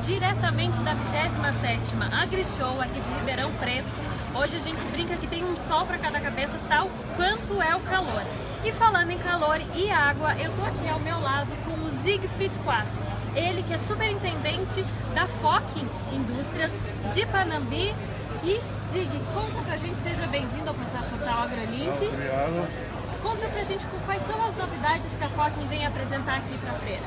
diretamente da 27ª AgriShow aqui de Ribeirão Preto. Hoje a gente brinca que tem um sol para cada cabeça, tal quanto é o calor. E falando em calor e água, eu tô aqui ao meu lado com o Zigfried Quas. Ele que é superintendente da Fokin Indústrias de Panambi. E Zig, conta pra gente, seja bem-vindo ao portal AgroLink. Obrigado. Conta pra gente quais são as novidades que a Fokin vem apresentar aqui pra feira.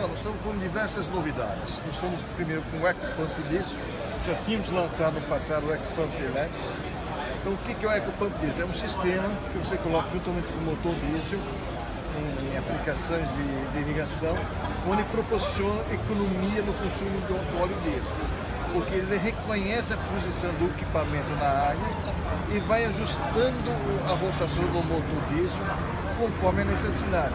Nós estamos com diversas novidades. Nós estamos primeiro com o EcoPump diesel. Já tínhamos lançado no passado o EcoPump elétrico. Então o que é o EcoPump diesel? É um sistema que você coloca juntamente com o motor diesel em aplicações de, de irrigação, onde proporciona economia no consumo do, do óleo diesel. Porque ele reconhece a posição do equipamento na área e vai ajustando a rotação do motor diesel conforme a necessidade.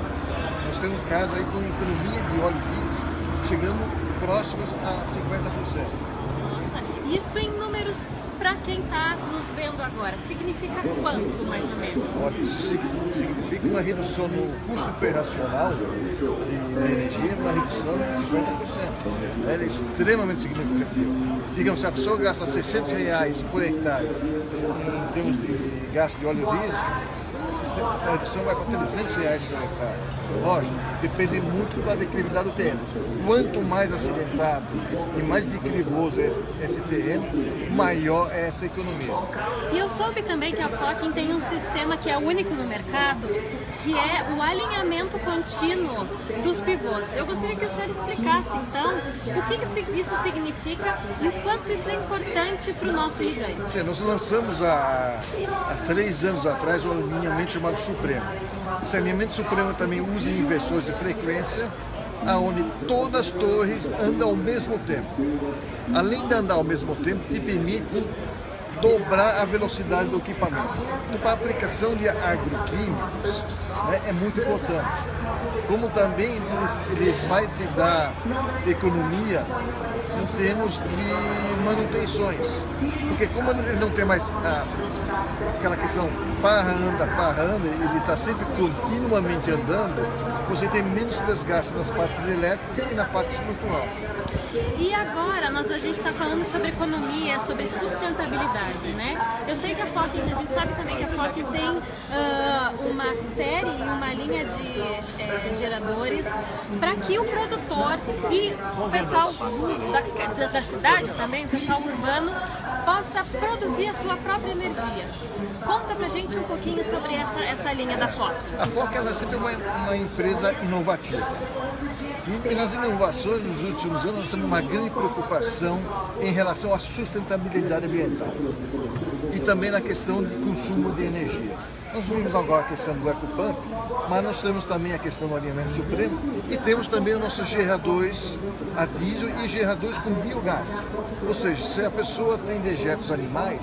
Nós temos um caso aí com economia de óleo diesel chegando próximos a 50%. Nossa, isso em números para quem está nos vendo agora, significa quanto mais ou menos? Olha, isso significa uma redução no custo operacional de, de energia, uma redução de 50%. Ela é extremamente significativa. Digamos, se a pessoa gasta 600 reais por hectare em termos de gasto de óleo diesel, essa redução vai para 300 reais por hectare. Lógico, depende muito da declividade do terreno. Quanto mais acidentado e mais declivoso é esse, esse terreno, maior é essa economia. E eu soube também que a Fokin tem um sistema que é único no mercado, que é o alinhamento contínuo dos pivôs. Eu gostaria que o senhor explicasse, então, o que isso significa e o quanto isso é importante para o nosso irrigante. Nós lançamos há, há três anos atrás o alinhamento chamado Supremo. Esse alinhamento Supremo também usa inversores de frequência, aonde todas as torres andam ao mesmo tempo. Além de andar ao mesmo tempo, te permite dobrar a velocidade do equipamento. Então, a aplicação de agroquímicos né, é muito importante. Como também ele vai te dar economia em termos de manutenções. Porque como ele não tem mais a, aquela questão parra anda, parra anda, ele está sempre continuamente andando, você tem menos desgaste nas partes elétricas e na parte estrutural. E agora nós, a gente está falando sobre economia, sobre sustentabilidade, né? Eu sei que a Fokin, a gente sabe também que a Fokin tem uh, uma série e uma linha de é, geradores para que o produtor e o pessoal do, da, da cidade também, o pessoal urbano, possa produzir a sua própria energia. Conta pra gente um pouquinho sobre essa, essa linha da Foca. A Foca ela é sempre uma, uma empresa inovativa. E nas inovações nos últimos anos nós temos uma grande preocupação em relação à sustentabilidade ambiental e também na questão de consumo de energia. Nós vimos agora a questão do EcoPump, mas nós temos também a questão do alinhamento supremo e temos também os nossos geradores a diesel e geradores com biogás. Ou seja, se a pessoa tem dejetos animais,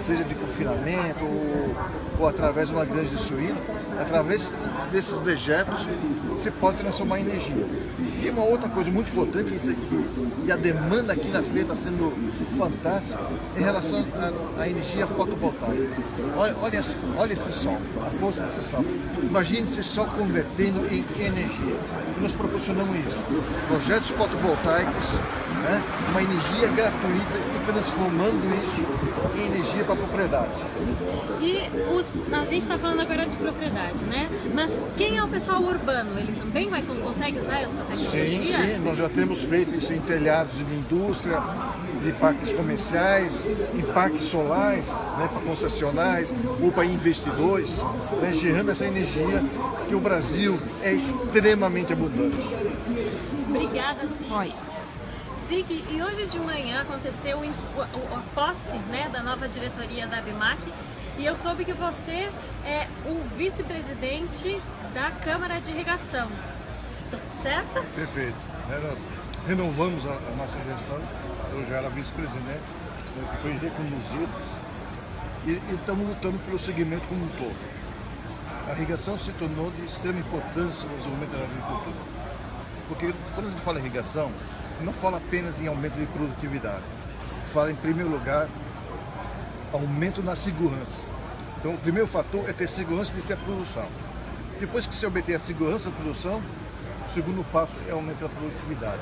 seja de confinamento ou, ou através de uma granja de suíno, através desses dejetos você pode transformar em energia. E uma outra coisa muito importante, e a demanda aqui na feira está sendo fantástica, em relação à energia fotovoltaica. Olha, olha, olha esse sol, a força desse sol. Imagine esse sol convertendo em energia. E nós proporcionamos isso. Projetos fotovoltaicos, né, uma energia gratuita e transformando isso em energia para a propriedade. E os, a gente está falando agora de propriedade, né? Mas quem é o pessoal urbano? Ele também vai, consegue usar essa tecnologia? Sim, sim, nós já temos feito isso em telhados de indústria, de parques comerciais, em parques solares, né, para concessionais ou para investidores, né, gerando essa energia que o Brasil é extremamente abundante. Obrigada, Zig. Zig, e hoje de manhã aconteceu a posse né, da nova diretoria da ABMAC e eu soube que você é o vice-presidente da Câmara de Irrigação, certo? Perfeito. renovamos a nossa gestão, eu já era vice-presidente, né, fui reconduzido e, estamos lutando pelo segmento como um todo. A irrigação se tornou de extrema importância no desenvolvimento da agricultura. Porque quando a gente fala irrigação, não fala apenas em aumento de produtividade, fala em primeiro lugar aumento na segurança. Então o primeiro fator é ter segurança de ter a produção. Depois que você obter a segurança da produção, o segundo passo é aumentar a produtividade.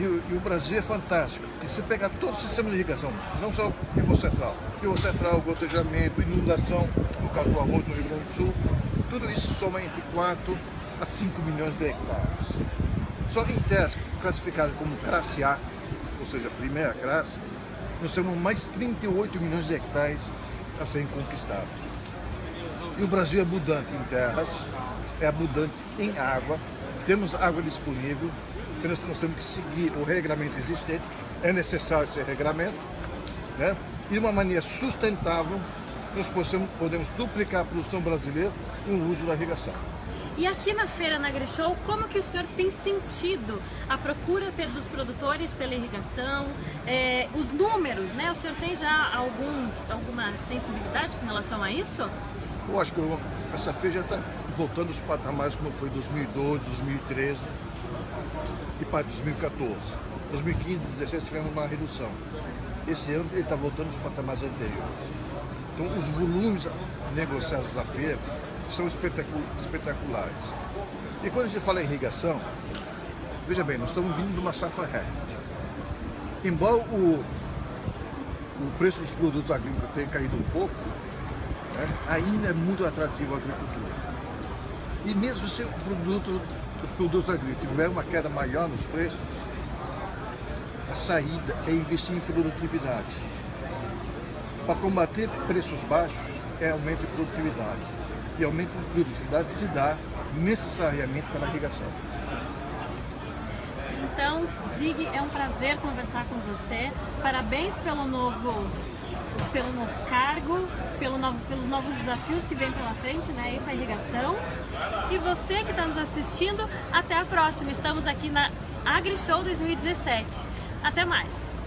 E o, e o, Brasil é fantástico, porque se pegar todo o sistema de irrigação, não só o Rio Central, Rio Central, gotejamento, inundação, no caso do arroz no Rio Grande do Sul, tudo isso soma entre 4 a 5 milhões de hectares. Só em terras classificadas como classe A, ou seja, primeira classe, nós temos mais 38 milhões de hectares a serem conquistados. E o Brasil é abundante em terras, é abundante em água, temos água disponível, apenas nós temos que seguir o regulamento existente, é necessário esse regulamento, né? e de uma maneira sustentável, nós possamos, podemos duplicar a produção brasileira com o uso da irrigação. E aqui na feira na AgriShow, como que o senhor tem sentido a procura dos produtores pela irrigação, é, os números, né? O senhor tem já algum, alguma sensibilidade com relação a isso? Eu acho que essa feira já está voltando aos patamares como foi 2012, 2013 e para 2014. 2015, 2016 tivemos uma redução. Esse ano ele está voltando aos patamares anteriores. Então os volumes negociados da feira são espetaculares. E quando a gente fala em irrigação, veja bem, nós estamos vindo de uma safra recorde. Embora o, o preço dos produtos agrícolas tenha caído um pouco, né, ainda é muito atrativo a agricultura. E mesmo se o produto, os produtos agrícolas tiver uma queda maior nos preços, a saída é investir em produtividade. Para combater preços baixos é aumento de produtividade. E aumento de produtividade se dá necessariamente pela irrigação. Então, Zig, é um prazer conversar com você. Parabéns pelo novo pelo novo cargo, pelo novo, pelos novos desafios que vem pela frente, né, aí com a irrigação. E você que está nos assistindo, até a próxima. Estamos aqui na AgriShow 2017. Até mais!